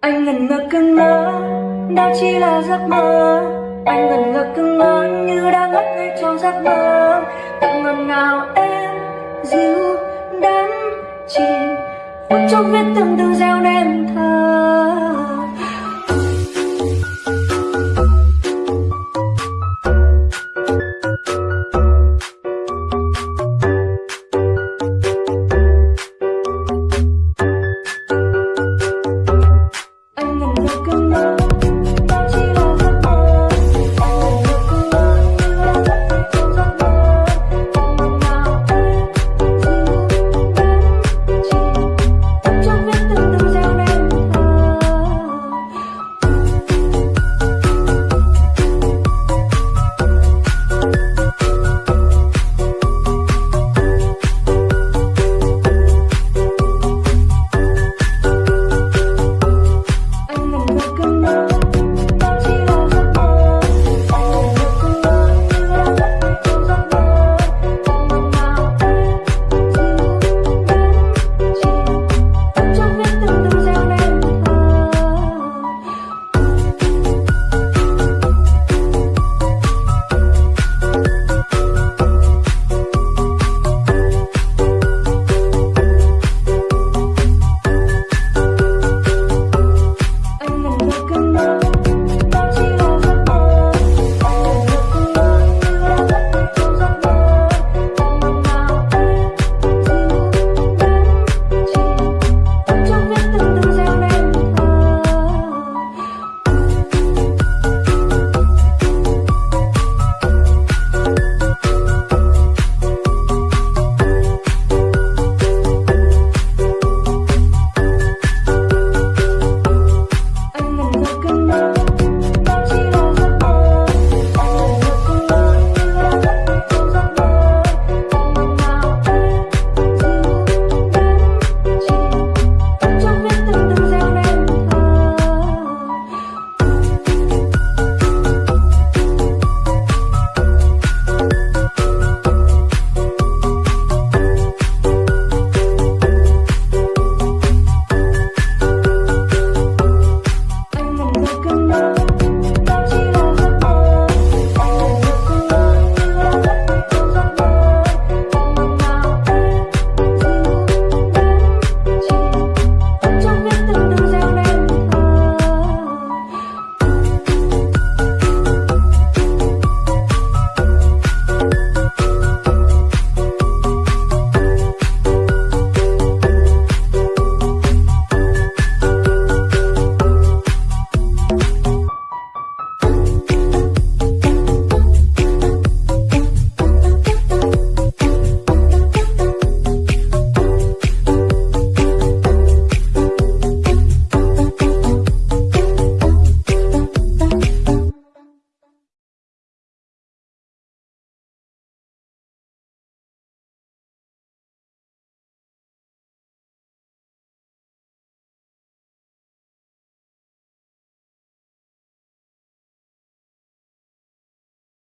Anh ngần ngơ cứ ngỡ Đó chỉ là giấc mơ. Anh ngần ngơ cứ ngỡ Như đang ngất ngây trong giấc mơ. Từng ngần ngào em, Dịu đắm chìm. Phút trong viết từng từ gieo nên thơ